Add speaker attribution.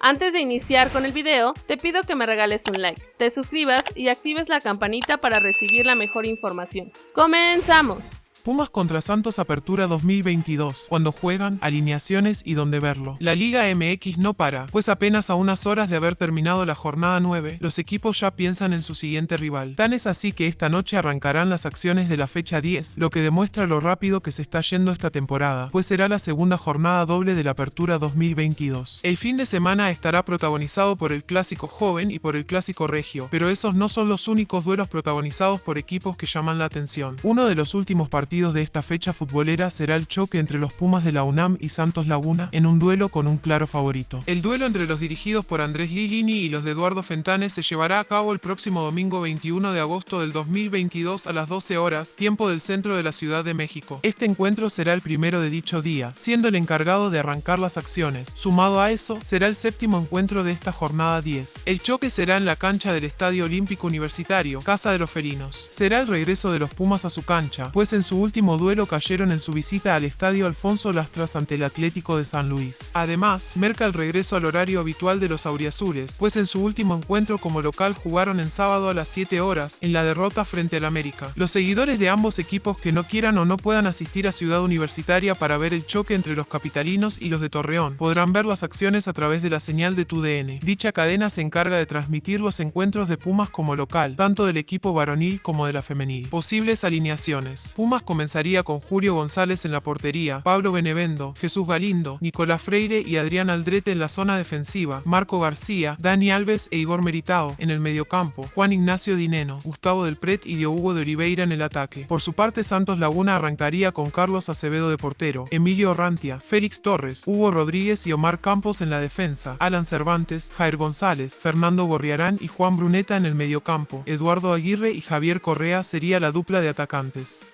Speaker 1: Antes de iniciar con el video, te pido que me regales un like, te suscribas y actives la campanita para recibir la mejor información. ¡Comenzamos!
Speaker 2: Pumas contra Santos Apertura 2022, cuando juegan, alineaciones y dónde verlo. La Liga MX no para, pues apenas a unas horas de haber terminado la jornada 9, los equipos ya piensan en su siguiente rival. Tan es así que esta noche arrancarán las acciones de la fecha 10, lo que demuestra lo rápido que se está yendo esta temporada, pues será la segunda jornada doble de la Apertura 2022. El fin de semana estará protagonizado por el Clásico Joven y por el Clásico Regio, pero esos no son los únicos duelos protagonizados por equipos que llaman la atención. Uno de los últimos partidos de esta fecha futbolera será el choque entre los Pumas de la UNAM y Santos Laguna en un duelo con un claro favorito. El duelo entre los dirigidos por Andrés Lilini y los de Eduardo Fentanes se llevará a cabo el próximo domingo 21 de agosto del 2022 a las 12 horas, tiempo del centro de la Ciudad de México. Este encuentro será el primero de dicho día, siendo el encargado de arrancar las acciones. Sumado a eso, será el séptimo encuentro de esta jornada 10. El choque será en la cancha del Estadio Olímpico Universitario, Casa de los Felinos. Será el regreso de los Pumas a su cancha, pues en su último duelo cayeron en su visita al estadio Alfonso Lastras ante el Atlético de San Luis. Además, merca el regreso al horario habitual de los auriazules, pues en su último encuentro como local jugaron en sábado a las 7 horas, en la derrota frente al América. Los seguidores de ambos equipos que no quieran o no puedan asistir a Ciudad Universitaria para ver el choque entre los capitalinos y los de Torreón, podrán ver las acciones a través de la señal de TUDN. Dicha cadena se encarga de transmitir los encuentros de Pumas como local, tanto del equipo varonil como de la femenil. Posibles alineaciones. Pumas comenzaría con Julio González en la portería, Pablo Benevendo, Jesús Galindo, Nicolás Freire y Adrián Aldrete en la zona defensiva, Marco García, Dani Alves e Igor Meritao en el mediocampo, Juan Ignacio Dineno, Gustavo del Pret y Diogo de Oliveira en el ataque. Por su parte, Santos Laguna arrancaría con Carlos Acevedo de portero, Emilio Orrantia, Félix Torres, Hugo Rodríguez y Omar Campos en la defensa, Alan Cervantes, Jair González, Fernando Gorriarán y Juan Bruneta en el mediocampo, Eduardo Aguirre y Javier Correa sería la dupla de atacantes.